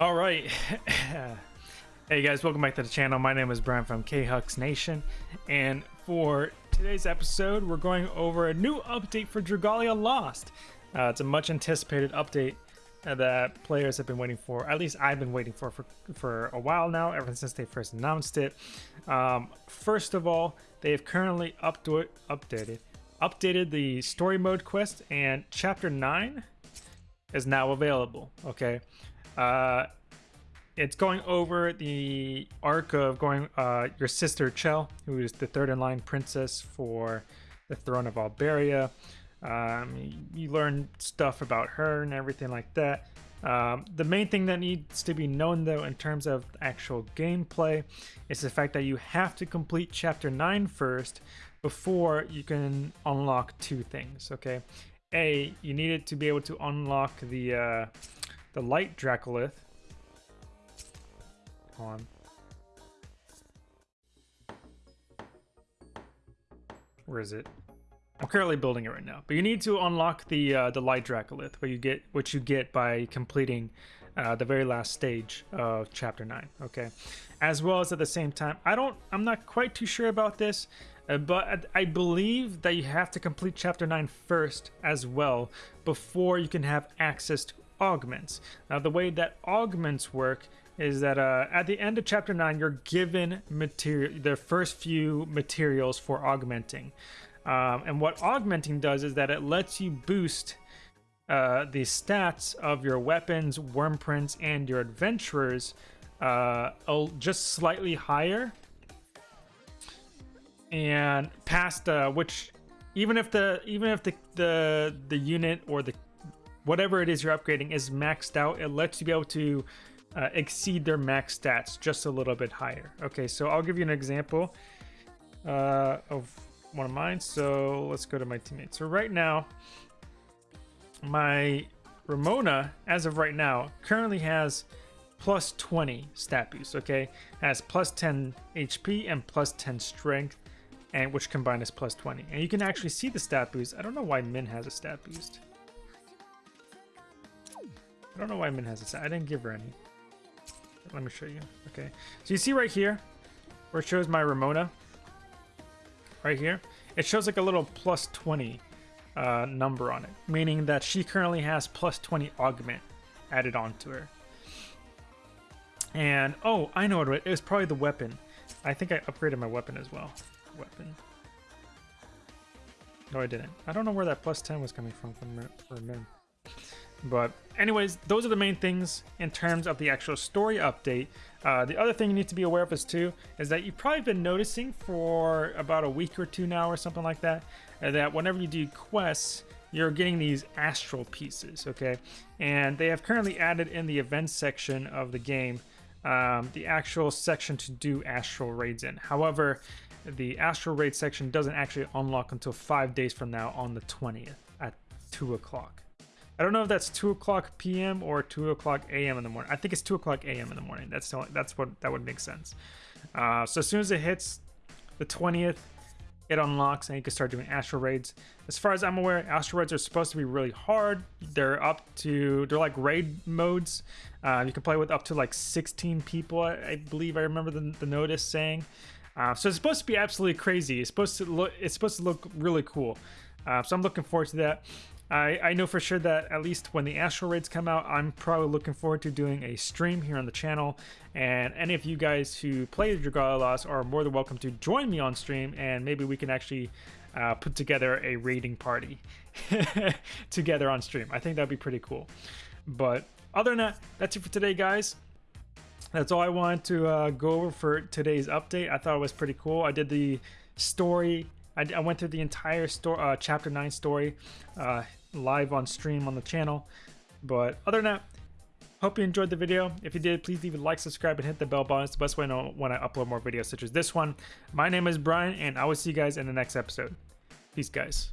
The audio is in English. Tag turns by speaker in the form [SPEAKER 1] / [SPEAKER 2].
[SPEAKER 1] All right. hey guys, welcome back to the channel. My name is Brian from K-Hux Nation. And for today's episode, we're going over a new update for Dragalia Lost. Uh, it's a much anticipated update that players have been waiting for. At least I've been waiting for for, for a while now, ever since they first announced it. Um, first of all, they have currently updo- updated updated the story mode quest and chapter 9 is now available okay uh, it's going over the arc of going uh, your sister Chelle, who is the third in line princess for the throne of Alberia. Um, you learn stuff about her and everything like that. Um, the main thing that needs to be known though in terms of actual gameplay is the fact that you have to complete chapter 9 first before you can unlock two things okay a you needed to be able to unlock the uh, the light Dracolith. Hold On. Where is it? I'm currently building it right now, but you need to unlock the uh, the light Dracolith, what you get, what you get by completing uh, the very last stage of chapter nine. Okay, as well as at the same time, I don't, I'm not quite too sure about this, uh, but I believe that you have to complete chapter nine first as well before you can have access to augments. Now, the way that augments work is that uh, at the end of chapter 9, you're given material, the first few materials for augmenting. Um, and what augmenting does is that it lets you boost uh, the stats of your weapons, Wyrmprints, and your adventurers uh, just slightly higher. And past uh, which, even if the even if the the the unit or the whatever it is you're upgrading is maxed out, it lets you be able to uh, exceed their max stats just a little bit higher. Okay, so I'll give you an example uh, of one of mine. So let's go to my teammates. So right now, my Ramona, as of right now, currently has plus 20 stat boost, okay? Has plus 10 HP and plus 10 strength, and which combined is plus 20. And you can actually see the stat boost. I don't know why Min has a stat boost. I don't know why Min has i didn't give her any. Let me show you. Okay. So you see right here where it shows my Ramona. Right here. It shows like a little plus 20 uh, number on it. Meaning that she currently has plus 20 augment added onto her. And, oh, I know what it was. probably the weapon. I think I upgraded my weapon as well. Weapon. No, I didn't. I don't know where that plus 10 was coming from from for Min. But anyways, those are the main things in terms of the actual story update. Uh, the other thing you need to be aware of is too, is that you've probably been noticing for about a week or two now or something like that, uh, that whenever you do quests, you're getting these astral pieces, okay? And they have currently added in the events section of the game um, the actual section to do astral raids in. However, the astral raid section doesn't actually unlock until five days from now on the 20th at 2 o'clock. I don't know if that's 2 o'clock p.m. or 2 o'clock a.m. in the morning. I think it's 2 o'clock a.m. in the morning. That's that's what that would make sense. Uh, so as soon as it hits the 20th, it unlocks and you can start doing astral raids. As far as I'm aware, astral raids are supposed to be really hard. They're up to they're like raid modes. Uh, you can play with up to like 16 people. I, I believe I remember the, the notice saying. Uh, so it's supposed to be absolutely crazy. It's supposed to look it's supposed to look really cool. Uh, so I'm looking forward to that. I, I know for sure that at least when the Astral Raids come out, I'm probably looking forward to doing a stream here on the channel. And any of you guys who play Dragalia Lost are more than welcome to join me on stream, and maybe we can actually uh, put together a raiding party together on stream. I think that'd be pretty cool. But other than that, that's it for today, guys. That's all I wanted to uh, go over for today's update. I thought it was pretty cool. I did the story I, I, went through the entire story, uh, chapter 9 story uh, live on stream on the channel. But other than that, hope you enjoyed the video. If you did, please leave a like, subscribe, and hit the bell button. It's the best way to know when I upload more videos such as this one. My name is Brian, and I will see you guys in the next episode. Peace, guys.